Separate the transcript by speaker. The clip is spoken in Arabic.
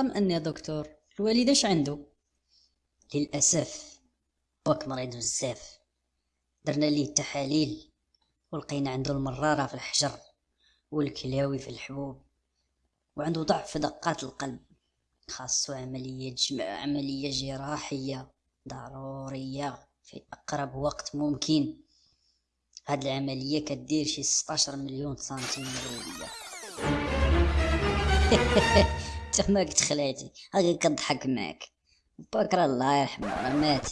Speaker 1: طمئن يا دكتور الوالد اش عنده؟ للأسف واك مريض بزاف. درنا ليه التحاليل ولقينا عنده المرارة في الحجر والكلاوي في الحبوب وعنده ضعف في دقات القلب. خاصو عملية جم... عملية جراحية ضرورية في أقرب وقت ممكن. هاد العملية كدير شي 16 مليون سنتيم مربع تماك تخلعتي هاكا كضحك معاك. بكرة الله يرحمه راه مات.